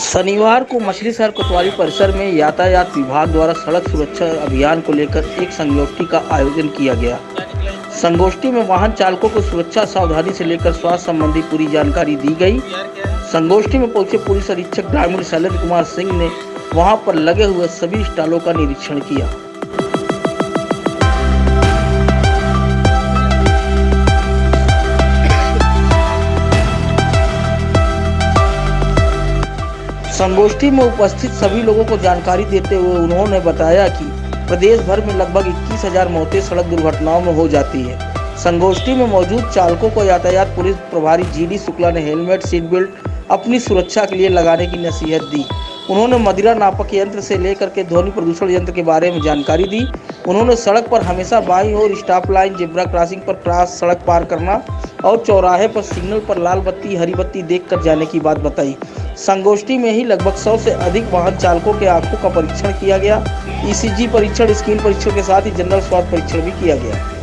शनिवार को मछली शहर कोतवाली परिसर में यातायात विभाग द्वारा सड़क सुरक्षा अभियान को लेकर एक संगोष्ठी का आयोजन किया गया। संगोष्ठी में वाहन चालकों को सुरक्षा सावधानी से लेकर स्वास्थ्य संबंधी पूरी जानकारी दी गई। संगोष्ठी में पहुँचे पुलिस अधीक्षक ग्रामीण शैलेंद्र कुमार सिंह ने वहाँ पर लगे हुए सभी स्टॉलों का निरीक्षण किया। संगोष्ठी में उपस्थित सभी लोगों को जानकारी देते हुए उन्होंने बताया कि प्रदेश भर में लगभग इक्कीस हज़ार मौतें सड़क दुर्घटनाओं में हो जाती है। संगोष्ठी में मौजूद चालकों को यातायात पुलिस प्रभारी जीडी शुक्ला ने हेलमेट सीट बेल्ट अपनी सुरक्षा के लिए लगाने की नसीहत दी। उन्होंने मदिरा नापक यंत्र से लेकर के ध्वनि प्रदूषण यंत्र के बारे में जानकारी दी। उन्होंने सड़क पर हमेशा बाई और स्टॉप लाइन, जिब्रा क्रॉसिंग पर क्रॉस सड़क पार करना और चौराहे पर सिग्नल पर लाल बत्ती, हरी बत्ती देखकर जाने की बात बताई। संगोष्ठी में ही लगभग 100 से अधिक वाहन चालकों के आँखों का परीक्षण किया गया। ईसीजी परीक्षण स्किन परीक्षण के साथ ही जनरल स्वास्थ्य परीक्षण भी किया गया।